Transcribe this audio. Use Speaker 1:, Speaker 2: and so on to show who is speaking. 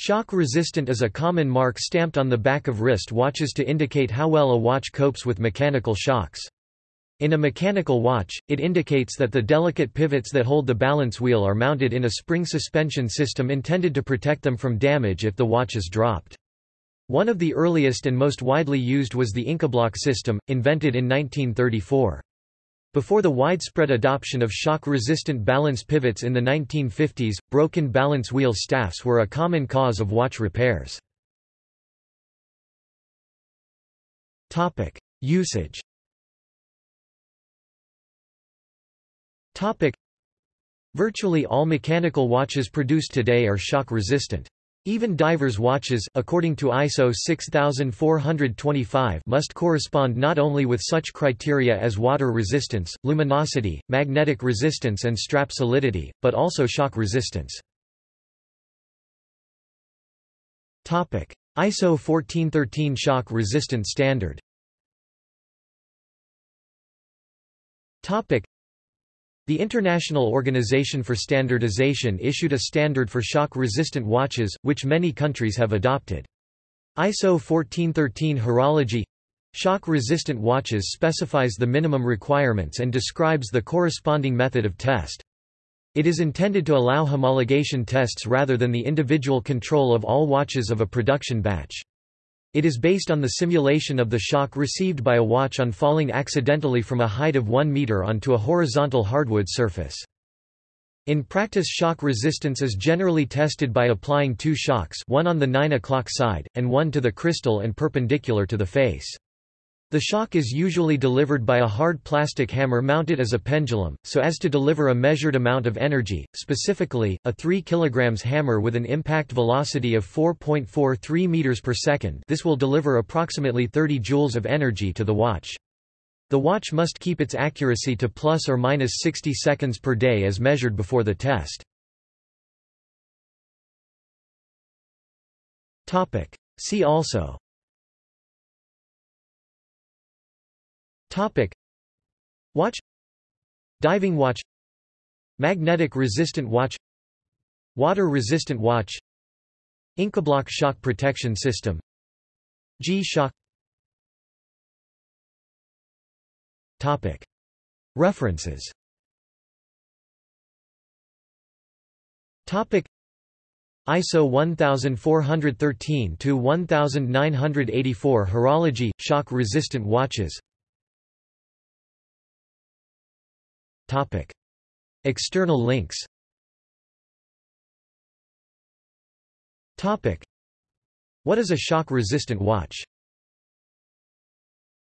Speaker 1: Shock-resistant is a common mark stamped on the back of wrist watches to indicate how well a watch copes with mechanical shocks. In a mechanical watch, it indicates that the delicate pivots that hold the balance wheel are mounted in a spring suspension system intended to protect them from damage if the watch is dropped. One of the earliest and most widely used was the Incabloc system, invented in 1934. Before the widespread adoption of shock-resistant balance pivots in the 1950s, broken balance wheel staffs were a common cause of watch repairs. Usage Virtually all mechanical watches produced today are shock-resistant. Even divers' watches according to ISO 6425 must correspond not only with such criteria as water resistance, luminosity, magnetic resistance and strap solidity, but also shock resistance. ISO 1413 shock resistance standard the International Organization for Standardization issued a standard for shock-resistant watches, which many countries have adopted. ISO 1413 horology Shock-resistant watches specifies the minimum requirements and describes the corresponding method of test. It is intended to allow homologation tests rather than the individual control of all watches of a production batch. It is based on the simulation of the shock received by a watch on falling accidentally from a height of 1 meter onto a horizontal hardwood surface. In practice shock resistance is generally tested by applying two shocks one on the 9 o'clock side, and one to the crystal and perpendicular to the face. The shock is usually delivered by a hard plastic hammer mounted as a pendulum, so as to deliver a measured amount of energy, specifically, a 3 kg hammer with an impact velocity of 4.43 meters per second this will deliver approximately 30 joules of energy to the watch. The watch must keep its accuracy to plus or minus 60 seconds per day as measured before the test. See also Topic. Watch. Diving watch. Magnetic resistant watch. Water resistant watch. Incabloc shock protection system. G-Shock Topic. References. Topic. ISO 1413 to 1984 horology shock resistant watches Topic. External links Topic. What is a shock-resistant watch